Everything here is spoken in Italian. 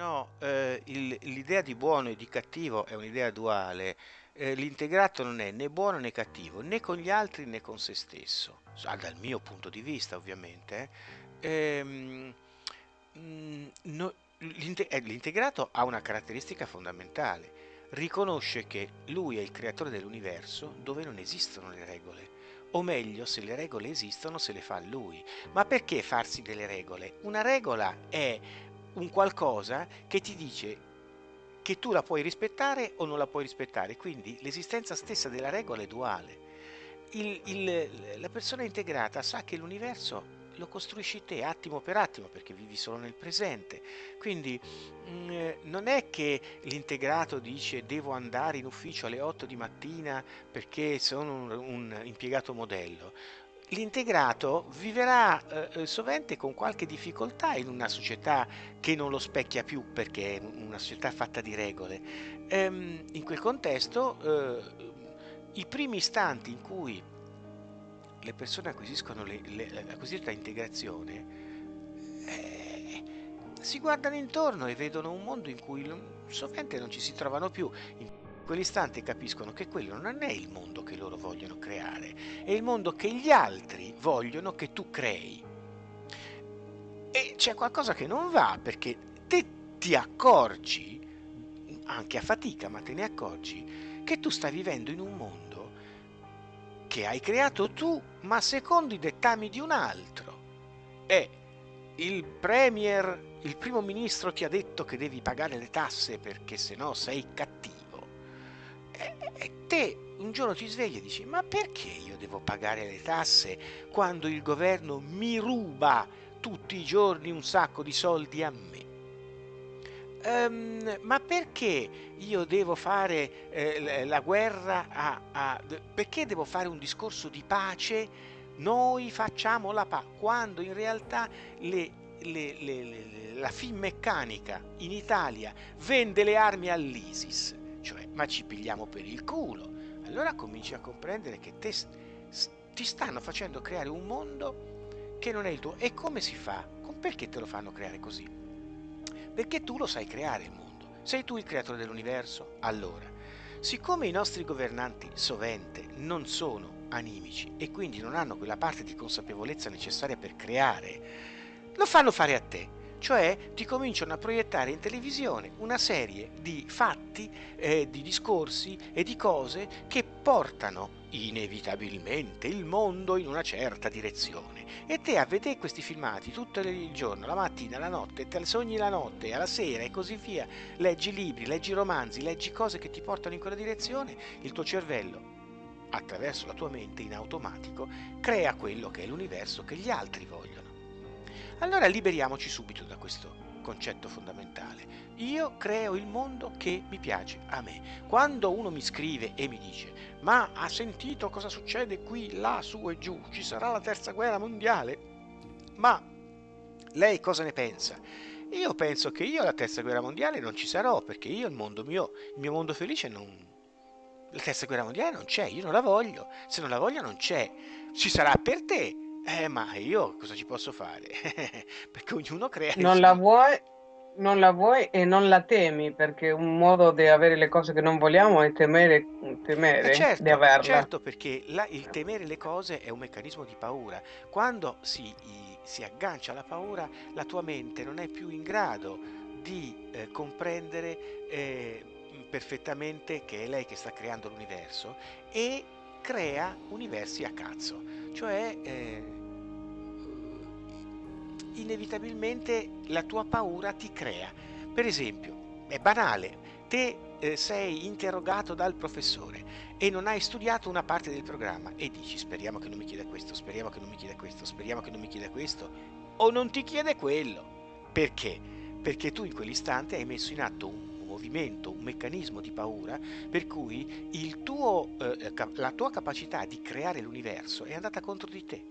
No, eh, il- l'idea di buono e di cattivo è un'idea duale. Eh, l'integrato non è né buono né cattivo, né con gli altri né con se stesso, Ah, dal mio punto di vista ovviamente. eh. Ehm, mm, no- l'inte- eh, l'integrato ha una caratteristica fondamentale, riconosce che lui è il creatore dell'universo dove non esistono le regole, o meglio, se le regole esistono se le fa lui. Ma perché farsi delle regole? Una regola è un qualcosa che ti dice che tu la puoi rispettare o non la puoi rispettare, quindi l'esistenza stessa della regola è duale. Il- il- la persona integrata sa che l'universo lo costruisci te attimo per attimo perché vivi solo nel presente. Quindi mm, eh, non è che l'integrato dice devo andare in ufficio alle 8 di mattina perché sono un, un impiegato modello. L'integrato viverà eh, eh, sovente con qualche difficoltà in una società che non lo specchia più perché è una società fatta di regole. Ehm, in quel contesto, eh, i primi istanti in cui le persone acquisiscono le- le- la cosiddetta integrazione, eh, si guardano intorno e vedono un mondo in cui sovente non ci si trovano più. In quell'istante capiscono che quello non è il mondo che loro vogliono creare, è il mondo che gli altri vogliono che tu crei. E c'è qualcosa che non va perché te ti accorgi, anche a fatica, ma te ne accorgi, che tu stai vivendo in un mondo che hai creato tu, ma secondo i dettami di un altro. E il premier, il primo ministro ti ha detto che devi pagare le tasse perché sennò sei cattivo. Un giorno ti svegli e dici: Ma perché io devo pagare le tasse quando il governo mi ruba tutti i giorni un sacco di soldi a me? Ehm, ma perché io devo fare eh, la guerra a, a- Perché devo fare un discorso di pace? Noi facciamo la pace, quando in realtà le- le- le- la Finmeccanica in Italia vende le armi all'ISIS, cioè, ma ci pigliamo per il culo. Allora cominci a comprendere che te ti stanno facendo creare un mondo che non è il tuo. E come si fa? Perché te lo fanno creare così? Perché tu lo sai creare il mondo. Sei tu il creatore dell'universo? Allora, siccome i nostri governanti sovente non sono animici e quindi non hanno quella parte di consapevolezza necessaria per creare, lo fanno fare a te. Cioè ti cominciano a proiettare in televisione una serie di fatti, eh, di discorsi e di cose che portano inevitabilmente il mondo in una certa direzione. E te a vedere questi filmati tutto il giorno, la mattina, la notte, te sogni la notte, alla sera e così via, leggi libri, leggi romanzi, leggi cose che ti portano in quella direzione, il tuo cervello, attraverso la tua mente in automatico, crea quello che è l'universo che gli altri vogliono. Allora liberiamoci subito da questo concetto fondamentale. Io creo il mondo che mi piace a me. Quando uno mi scrive e mi dice ma ha sentito cosa succede qui, là, su e giù, ci sarà la terza guerra mondiale? Ma lei cosa ne pensa? Io penso che io la terza guerra mondiale non ci sarò perché io il mondo mio, il mio mondo felice non... La terza guerra mondiale non c'è, io non la voglio, se non la voglio non c'è, ci sarà per te, eh, ma io cosa ci posso fare? Perché ognuno crea Non la vuoi, non la vuoi e non la temi, perché un modo di avere le cose che non vogliamo è temere, Eh temere certo, di averla. certo, perché la- il temere le cose è un meccanismo di paura. Quando si, i- si aggancia alla paura, la tua mente non è più in grado di eh, comprendere eh, perfettamente che è lei che sta creando l'universo e crea universi a cazzo. Cioè, eh, inevitabilmente la tua paura ti crea. Per esempio, è banale, te eh, sei interrogato dal professore e non hai studiato una parte del programma e dici speriamo che non mi chieda questo, speriamo che non mi chieda questo, speriamo che non mi chieda questo, o non ti chiede quello. Perché? Perché tu in quell'istante hai messo in atto un movimento, un meccanismo di paura per cui tuo, eh, ca- la tua capacità di creare l'universo è andata contro di te.